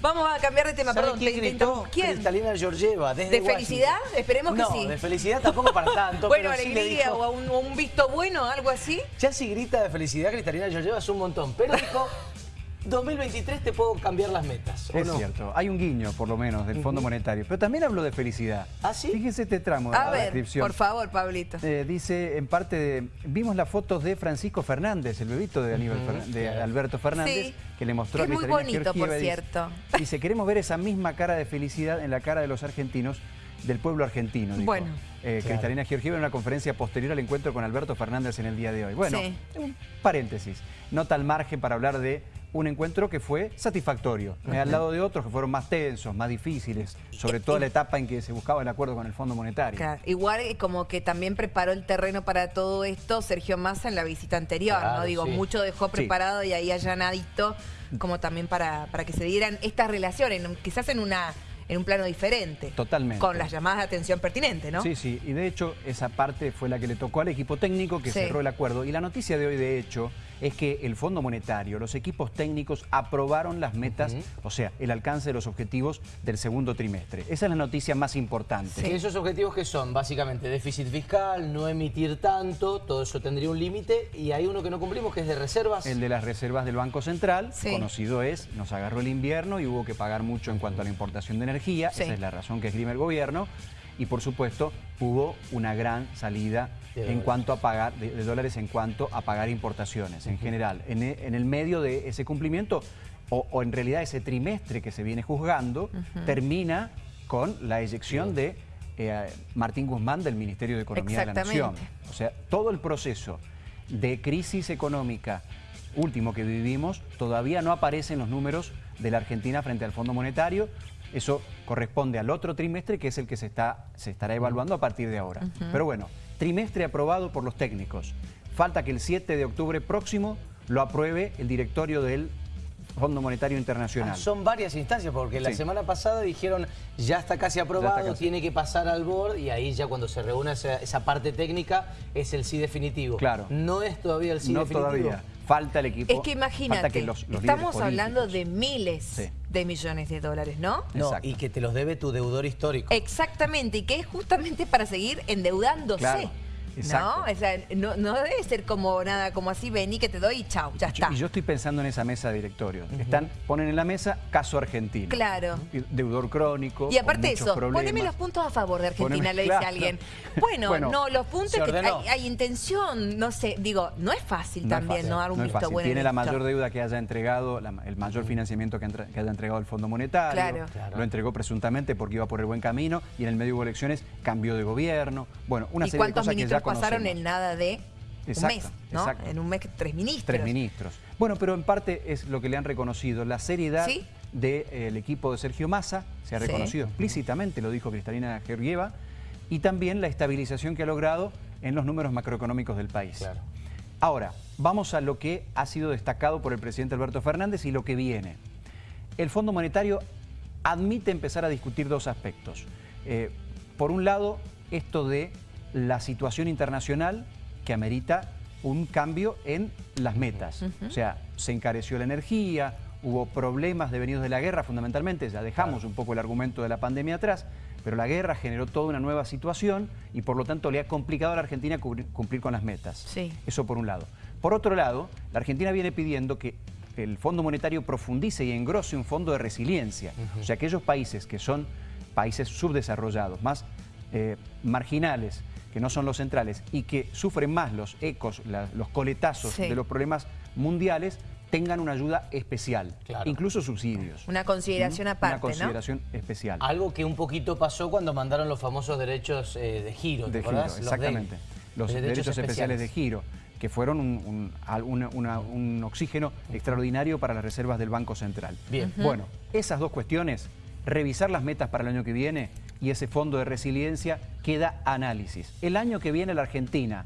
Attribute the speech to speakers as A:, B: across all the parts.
A: Vamos a cambiar de tema,
B: ¿Sabe
A: perdón.
B: quién
A: te-
B: gritó?
A: ¿Quién?
B: Cristalina Georgieva, desde
A: ¿De
B: Washington.
A: felicidad? Esperemos que
B: no,
A: sí.
B: de felicidad tampoco para tanto.
A: bueno,
B: pero sí le
A: alegría
B: dijo-
A: o un, un visto bueno, algo así.
B: Ya si grita de felicidad Cristalina Georgieva es un montón, pero dijo, 2023 te puedo cambiar las metas, ¿o
C: Es
B: no?
C: cierto, hay un guiño por lo menos del Fondo Monetario, pero también hablo de felicidad.
B: ¿Ah, sí?
C: Fíjense este tramo de
A: A
C: la
A: ver,
C: descripción.
A: por favor, Pablito.
C: Eh, dice, en parte, de- vimos las fotos de Francisco Fernández, el bebito de, Aníbal Fer- de. Alberto Fernández,
A: Sí,
C: que le mostró
A: que
C: a
A: es muy
C: Cristalina
A: bonito, por
C: Georgieva, dice-
A: cierto.
C: Dice, queremos ver esa misma cara de felicidad en la cara de los argentinos, del pueblo argentino, dijo.
A: Bueno.
C: Eh,
B: Claro.
C: Cristalina Georgieva en una conferencia posterior al encuentro con Alberto Fernández en el día de hoy. Bueno,
A: Sí.
C: un paréntesis, nota al margen para hablar de un encuentro que fue satisfactorio, eh, al lado de otros que fueron más tensos, más difíciles, sobre todo la etapa en que se buscaba el acuerdo con el Fondo Monetario.
A: Claro, Igual eh, como que también preparó el terreno para todo esto Sergio Massa en la visita anterior,
B: Claro,
A: ¿no? Digo,
B: sí.
A: mucho dejó
C: Sí.
A: preparado y ahí allanadito como también para, para que se dieran estas relaciones, quizás en una en un plano diferente.
C: Totalmente.
A: Con las llamadas de atención pertinentes, ¿no?
C: Sí, sí, y de hecho esa parte fue la que le tocó al equipo técnico que
A: Sí.
C: cerró el acuerdo. Y la noticia de hoy, de hecho, es que el Fondo Monetario, los equipos técnicos aprobaron las metas, o sea, el alcance de los objetivos del segundo trimestre. Esa es la noticia más importante.
B: ¿Y esos objetivos que son? Básicamente déficit fiscal, no emitir tanto, todo eso tendría un límite y hay uno que no cumplimos que es de reservas.
C: El de las reservas del Banco Central,
A: Sí.
C: conocido es, nos agarró el invierno y hubo que pagar mucho en cuanto a la importación de energía,
A: Sí.
C: esa es la razón que esgrime el gobierno, y por supuesto hubo una gran salida
B: De
C: en
B: dólares.
C: cuanto a pagar, de, de dólares en cuanto a pagar importaciones en general. En, e- en el medio de ese cumplimiento, o, o en realidad ese trimestre que se viene juzgando, termina con la eyección de eh, Martín Guzmán del Ministerio de Economía de la Nación. O sea, todo el proceso de crisis económica último que vivimos todavía no aparece en los números de la Argentina frente al Fondo Monetario. Eso corresponde al otro trimestre, que es el que se, está, se estará evaluando a partir de ahora. Pero bueno, trimestre aprobado por los técnicos. Falta que el 7 de octubre próximo lo apruebe el directorio del Fondo Monetario Internacional.
B: Ah, son varias instancias, porque la semana pasada dijeron ya está casi aprobado,
C: Ya está casi.
B: tiene que pasar al board y ahí ya cuando se reúne esa, esa parte técnica es el sí definitivo.
C: Claro.
B: No es todavía el sí
C: no
B: definitivo.
C: todavía. Falta el equipo.
A: Es que imagínate,
C: falta que los- los
A: estamos hablando de miles
C: Sí.
A: De millones de dólares, ¿no?
B: No,
C: Exacto.
B: y que te los debe tu deudor histórico.
A: Exactamente, y que es justamente para seguir endeudándose.
C: Claro, exacto.
A: ¿No? O sea, no, no debe ser como nada, como así, vení que te doy y chau, ya está.
C: Y yo estoy pensando en esa mesa de directorio. Están, ponen en la mesa caso argentino.
A: Claro.
C: Deudor crónico.
A: Y aparte eso,
C: problemas.
A: poneme los puntos a favor de Argentina,
C: Poneme-
A: le dice
C: claro.
A: alguien. Bueno,
C: Bueno,
A: no, los puntos que hay, hay intención, no sé, digo, no es fácil
C: No es
A: también
C: fácil,
A: no dar un
C: no es
A: visto
C: fácil.
A: bueno.
C: Tiene
A: en
C: la mayor deuda que haya entregado, la- el mayor financiamiento que, haya entregado el Fondo Monetario.
A: Claro.
B: Claro.
C: Lo entregó presuntamente porque iba por el buen camino y en el medio hubo elecciones cambió de gobierno. Bueno, una
A: ¿Y
C: serie de cosas que ya
A: pasaron en nada de un mes? ¿no?
C: exacto.
A: En un mes, tres ministros.
C: Tres ministros. Bueno, pero en parte es lo que le han reconocido, la seriedad
A: ¿Sí?
C: del equipo de Sergio Massa, se ha
A: Sí.
C: reconocido explícitamente, lo dijo Cristalina Georgieva, y también la estabilización que ha logrado en los números macroeconómicos del país.
B: Claro.
C: Ahora, vamos a lo que ha sido destacado por el presidente Alberto Fernández y lo que viene. El Fondo Monetario admite empezar a discutir dos aspectos. Eh, por un lado, esto de la situación internacional que amerita un cambio en las metas. O sea, se encareció la energía, hubo problemas devenidos de la guerra fundamentalmente, ya dejamos un poco el argumento de la pandemia atrás, pero la guerra generó toda una nueva situación y por lo tanto le ha complicado a la Argentina cumplir con las metas.
A: Sí.
C: Eso por un lado. Por otro lado, la Argentina viene pidiendo que el Fondo Monetario profundice y engrose un fondo de resiliencia. O sea, aquellos países que son países subdesarrollados, más eh, marginales, que no son los centrales y que sufren más los ecos, la- los coletazos
A: Sí.
C: de los problemas mundiales, tengan una ayuda especial,
B: Claro.
C: incluso subsidios.
A: Una consideración aparte,
C: Una consideración especial.
B: Algo que un poquito pasó cuando mandaron los famosos derechos eh, de giro, ¿te
C: de giro,
B: acordás?
C: Exactamente. Los, derechos, especiales. de giro, que fueron un, un- al- una- una- un oxígeno extraordinario para las reservas del Banco Central.
B: Bien.
C: Bueno, esas dos cuestiones, revisar las metas para el año que viene y ese fondo de resiliencia queda análisis. El año que viene la Argentina,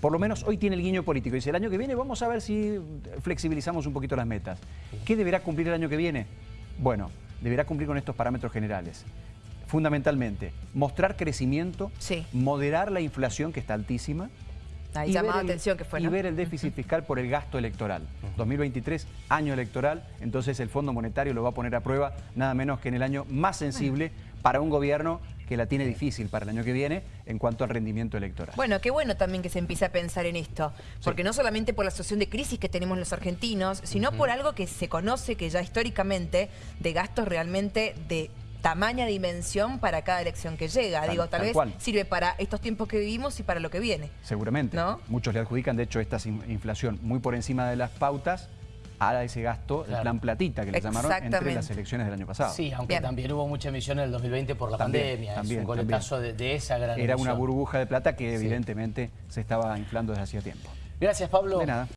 C: por lo menos hoy tiene el guiño político, dice el año que viene vamos a ver si flexibilizamos un poquito las metas. ¿Qué deberá cumplir el año que viene? Bueno, deberá cumplir con estos parámetros generales. Fundamentalmente, mostrar crecimiento,
A: Sí.
C: moderar la inflación que está altísima,
A: Ahí
C: y
A: llamaba
C: ver el-
A: atención que fue,
C: Y
A: ¿no?
C: ver el déficit fiscal por el gasto electoral. 2023, año electoral, entonces el Fondo Monetario lo va a poner a prueba nada menos que en el año más sensible para un gobierno que la tiene difícil para el año que viene en cuanto al rendimiento electoral.
A: Bueno, qué bueno también que se empiece a pensar en esto, porque no solamente por la situación de crisis que tenemos los argentinos, sino por algo que se conoce que ya históricamente de gastos realmente de tamaña dimensión para cada elección que llega.
C: Tal-
A: Digo, tal,
C: tal
A: vez
C: cual.
A: sirve para estos tiempos que vivimos y para lo que viene.
C: Seguramente.
A: ¿No?
C: Muchos le adjudican, de hecho, esta inflación muy por encima de las pautas a ese gasto, el
B: Claro.
C: plan platita que le llamaron entre las elecciones del año pasado.
B: Sí, aunque
A: Bien.
B: también hubo mucha emisión en el 2020 por la
C: También,
B: pandemia.
C: también,
B: es un coletazo de, de esa gran
C: Era una burbuja de plata que
B: Sí.
C: evidentemente se estaba inflando desde hacía tiempo.
B: Gracias, Pablo.
C: De nada.